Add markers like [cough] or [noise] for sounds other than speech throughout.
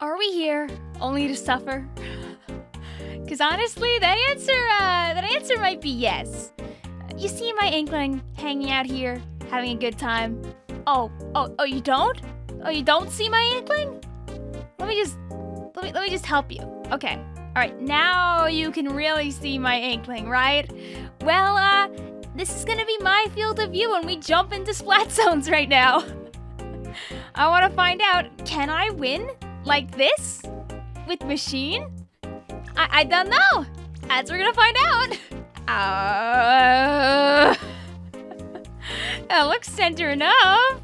Are we here only to suffer? [gasps] Because honestly, that answer, uh, that answer might be yes. You see my inkling hanging out here, having a good time. Oh, oh, oh, you don't? Oh, you don't see my inkling? Let me just, let me, let me just help you. Okay. All right, now you can really see my inkling, right? Well, uh, this is gonna be my field of view when we jump into splat [laughs] zones right now. [laughs] I want to find out, can I win like this with machine? I, I don't know. As we're gonna find out. [laughs] Uh, [laughs] that looks center enough.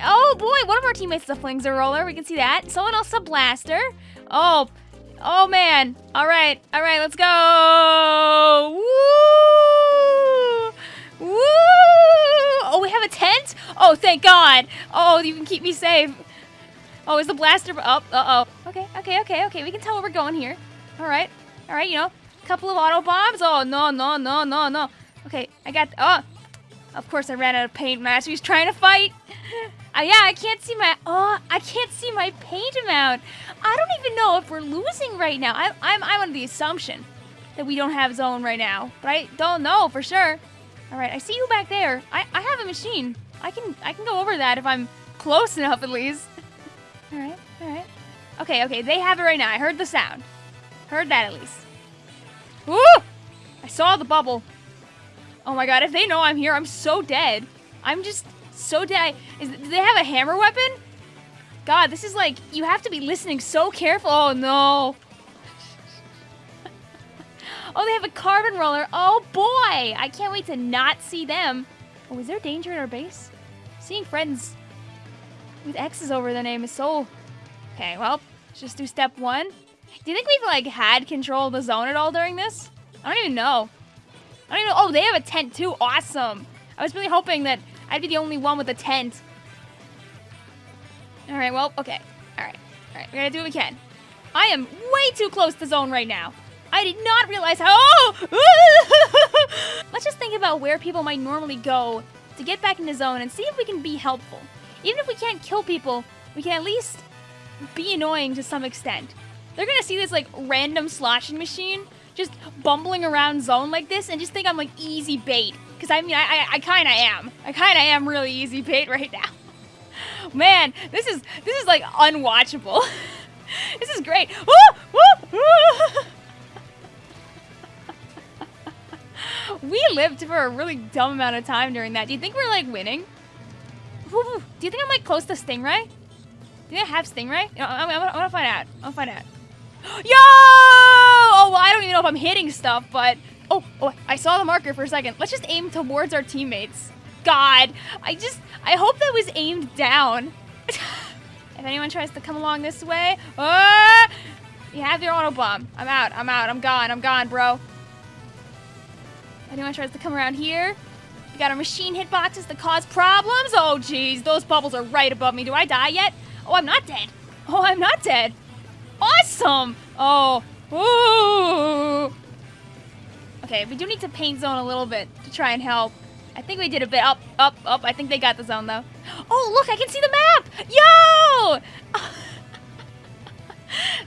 Oh boy, one of our teammates is Flingza Roller. We can see that. Someone else a blaster. Oh, oh man. All right, all right, let's go. Woo! Woo! Oh, we have a tent? Oh, thank God. Oh, you can keep me safe. Oh, is the blaster up? Oh, uh-oh. Okay, okay, okay, okay. We can tell where we're going here. All right, all right, you know, a couple of auto bombs. Oh, no, no, no, no, no. Okay, I got, oh, of course I ran out of paint. Master He's trying to fight. [laughs] Uh, yeah, I can't see my, oh, I can't see my paint amount. I don't even know if we're losing right now. I, I'm, I'm under the assumption that we don't have zone right now, but I don't know for sure. All right, I see you back there. I, I have a machine. I can, I can go over that if I'm close enough at least. All right, all right. Okay, okay, they have it right now. I heard the sound. Heard that at least. Woo! I saw the bubble. Oh my god, if they know I'm here, I'm so dead. I'm just so dead. Is, do they have a hammer weapon? God, this is like, you have to be listening so careful. Oh no. [laughs] oh, they have a carbon roller. Oh boy, I can't wait to not see them. Oh, is there danger in our base? Seeing friends with X's over the name is so... Okay, well, let's just do step one. Do you think we've, like, had control of the zone at all during this? I don't even know. I don't even know. Oh, they have a tent, too. Awesome. I was really hoping that I'd be the only one with a tent. All right, well, okay. All right. All right, we're gonna do what we can. I am way too close to zone right now. I did not realize how... Oh! [laughs] Let's just think about where people might normally go to get back into zone and see if we can be helpful. Even if we can't kill people, we can at least be annoying to some extent. They're gonna see this like random sloshing machine just bumbling around zone like this and just think I'm like easy bait. Cause I mean, I, I, I kinda am. I kinda am really easy bait [laughs] right now. Man, this is, this is like unwatchable. [laughs] this is great. [laughs] we lived for a really dumb amount of time during that. Do you think we're like winning? Do you think I'm like close to Stingray? Do they have Stingray? I, I, I want to find out. I want to find out. [gasps] Yo! Oh, well, I don't even know if I'm hitting stuff, but... Oh, oh, I saw the marker for a second. Let's just aim towards our teammates. God, I just... I hope that was aimed down. [laughs] if anyone tries to come along this way... Uh, you have your auto bomb. I'm out. I'm out. I'm gone. I'm gone, bro. Anyone tries to come around here... We got our machine hitboxes that cause problems. Oh, jeez. Those bubbles are right above me. Do I die yet? Oh, I'm not dead. Oh, I'm not dead. Awesome. Oh. Ooh. Okay, we do need to paint zone a little bit to try and help. I think we did a bit. Up, up, up. I think they got the zone, though. Oh, look, I can see the map. Yo! [laughs]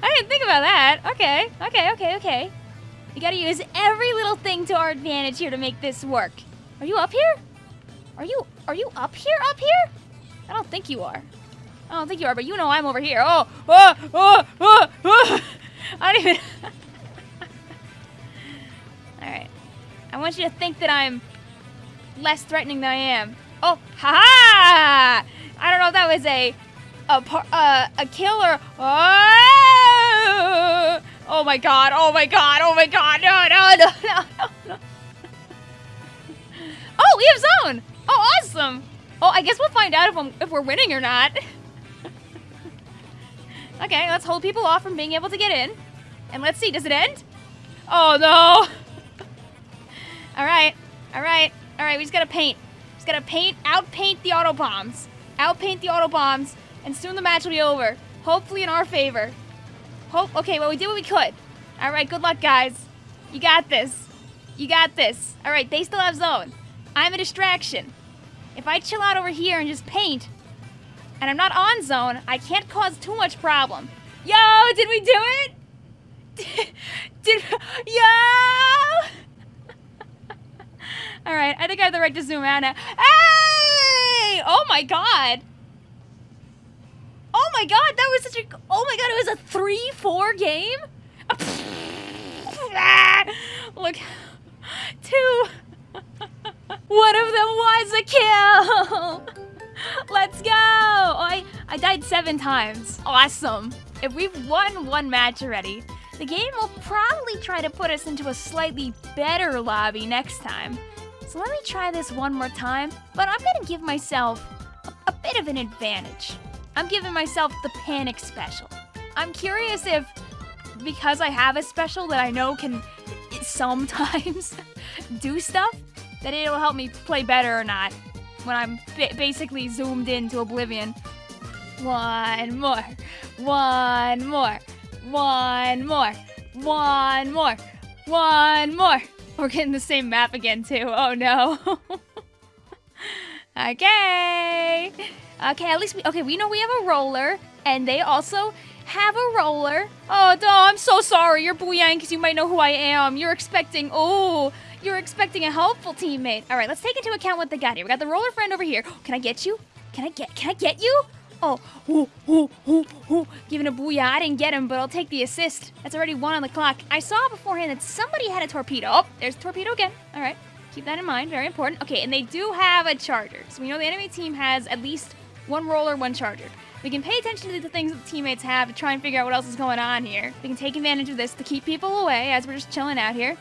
I didn't think about that. Okay, okay, okay, okay. We gotta use every little thing to our advantage here to make this work. Are you up here? Are you, are you up here, up here? I don't think you are. I don't think you are, but you know I'm over here. Oh, oh, oh, oh, oh. [laughs] I don't even... [laughs] Alright. I want you to think that I'm less threatening than I am. Oh, ha ha! I don't know if that was a a uh, a killer. Oh! oh my god! Oh my god! Oh my god! No! No! No! No! Oh, we have zone! Oh, awesome! Oh, I guess we'll find out if, I'm, if we're winning or not. [laughs] okay, let's hold people off from being able to get in. And let's see, does it end? Oh, no! [laughs] Alright, alright, alright, we just gotta paint. Just gotta paint, outpaint the auto bombs. Outpaint the auto bombs, and soon the match will be over. Hopefully in our favor. Hope, okay, well, we did what we could. Alright, good luck, guys. You got this. You got this. Alright, they still have zone. I'm a distraction. If I chill out over here and just paint, and I'm not on zone, I can't cause too much problem. Yo, did we do it? [laughs] Did, yo! [laughs] All right, I think I have the right to zoom out now. Hey! Oh my god! Oh my god, that was such a. Oh my god, it was a 3 4 game? [laughs] Look. Two. One of them was a kill! [laughs] Let's go! Oh, I, I died seven times. Awesome. If we've won one match already, the game will probably try to put us into a slightly better lobby next time. So let me try this one more time, but I'm gonna give myself a, a bit of an advantage. I'm giving myself the panic special. I'm curious if, because I have a special that I know can sometimes [laughs] do stuff, that it'll help me play better or not when I'm basically zoomed into oblivion. One more, one more, one more, one more, one more. We're getting the same map again too. Oh no. [laughs] okay. Okay, at least we, okay, we know we have a roller and they also have a roller. Oh, no, I'm so sorry. You're Booyang because you might know who I am. You're expecting, oh, you're expecting a helpful teammate. All right, let's take into account what they got here. We got the roller friend over here. Can I get you? Can I get, can I get you? Oh, ooh, ooh, ooh, ooh. Giving a booyah. I didn't get him, but I'll take the assist. That's already one on the clock. I saw beforehand that somebody had a torpedo. Oh, there's a torpedo again. All right. Keep that in mind. Very important. Okay, and they do have a charger. So we know the enemy team has at least one roller, one charger. We can pay attention to the things that the teammates have to try and figure out what else is going on here. We can take advantage of this to keep people away as we're just chilling out here.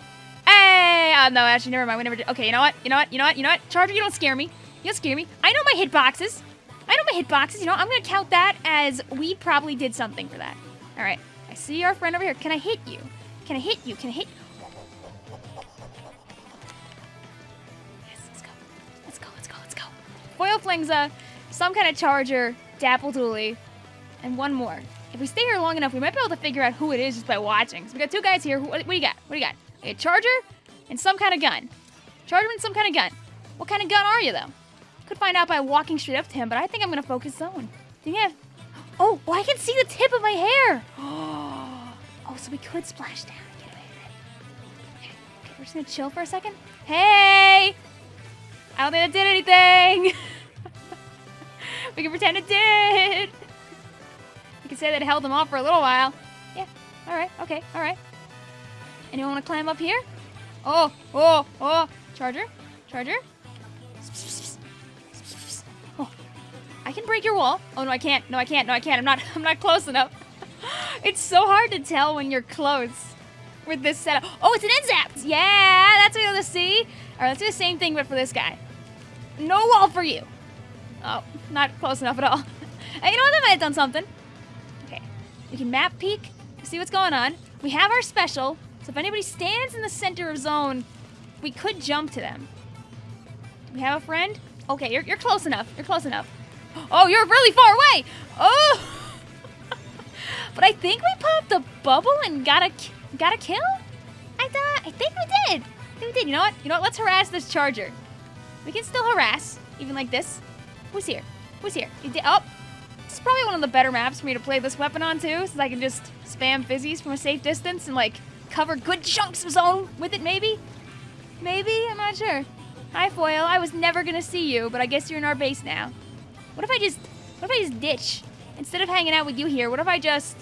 Hey! Oh, no, actually, never mind. We never did. Okay, you know what? You know what? You know what? You know what? Charger, you don't scare me. You don't scare me. I know my hitboxes. I know my hitboxes. You know, I'm going to count that as we probably did something for that. All right. I see our friend over here. Can I hit you? Can I hit you? Can I hit? Yes, let's go. Let's go, let's go, let's go. Foil Flingza, some kind of charger, Dapple Dualies, and one more. If we stay here long enough, we might be able to figure out who it is just by watching. So we got two guys here. Who, what, what do you got? What do you got? A charger and some kind of gun. Charger and some kind of gun. What kind of gun are you, though? Could find out by walking straight up to him, but I think I'm going to focus zone. Do you have... Oh, well, I can see the tip of my hair. [gasps] Oh, so we could splash down get away it. Okay, okay, we're just going to chill for a second. Hey! I don't think that did anything. [laughs] we can pretend it did. We can say that it held them off for a little while. Yeah, all right, okay, all right. Anyone want to climb up here? Oh, oh, oh. Charger? Charger? Oh. I can break your wall. Oh, no, I can't. No, I can't. No, I can't. I'm not, [laughs] I'm not close enough. [laughs] it's so hard to tell when you're close with this setup. Oh, it's an NZAP! Yeah, that's what you want to see. All right, let's do the same thing, but for this guy. No wall for you. Oh, not close enough at all. [laughs] hey, you know what? I might have done something. Okay, we can map peek, see what's going on. We have our special, so if anybody stands in the center of zone, we could jump to them. Do we have a friend? Okay, you're, you're close enough. You're close enough. [gasps] Oh, you're really far away. Oh! [laughs] but I think we popped a bubble and got a got a kill. I thought. I think we did. I think we did. You know what? You know what? Let's harass this charger. We can still harass, even like this. Who's here? Who's here? You did. Oh, this is probably one of the better maps for me to play this weapon on too, since I can just spam fizzies from a safe distance and like cover good chunks of zone with it, maybe? Maybe? I'm not sure. Hi, Foil. I was never gonna see you, but I guess you're in our base now. What if I just, what if I just ditch? Instead of hanging out with you here, what if I just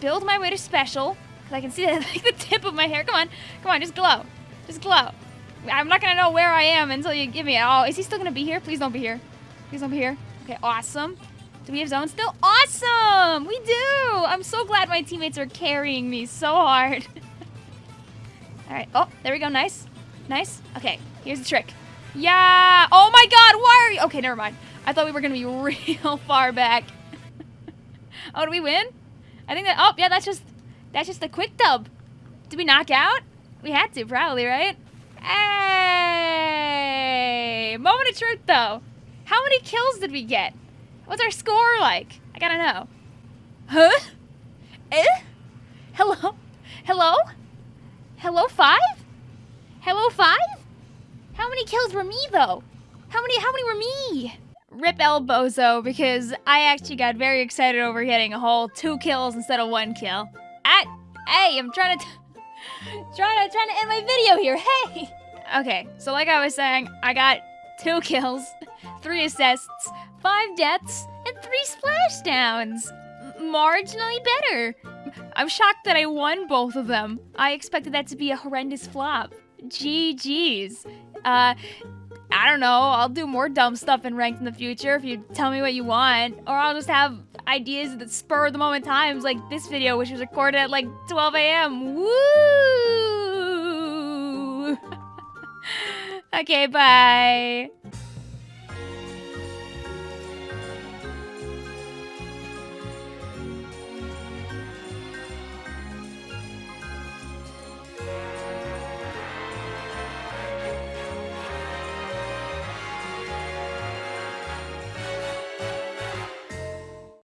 build my way to special? Because I can see [laughs] like the tip of my hair. Come on, come on, just glow. Just glow. I'm not gonna know where I am until you give me it. Oh, is he still gonna be here? Please don't be here. Please don't here. Okay, awesome. Do we have zone still? Awesome! We do! I'm so glad my teammates are carrying me so hard. [laughs] All right. Oh, there we go. Nice. Nice. Okay, here's the trick. Yeah! Oh my god, why are you... Okay, never mind. I thought we were going to be [laughs] real far back. [laughs] oh, do we win? I think that... Oh, yeah, that's just... That's just a quick dub. Did we knock out? We had to, probably, right? Hey! Moment of truth, though. How many kills did we get? What's our score like? I gotta know. Huh? Eh? Hello? Hello? Hello, five? Hello, five? How many kills were me, though? How many, how many were me? rip Elbozo because I actually got very excited over getting a whole two kills instead of one kill. At, hey, I'm trying to, trying to, trying to end my video here. Hey. Okay, so like I was saying, I got two kills, three assists, five deaths, and three splashdowns. M- marginally better. I'm shocked that I won both of them. I expected that to be a horrendous flop. GG's. Uh, I don't know. I'll do more dumb stuff in ranked in the future if you tell me what you want. Or I'll just have ideas that spur of the moment times like this video, which was recorded at like 12 a.m. Woo! Okay, bye.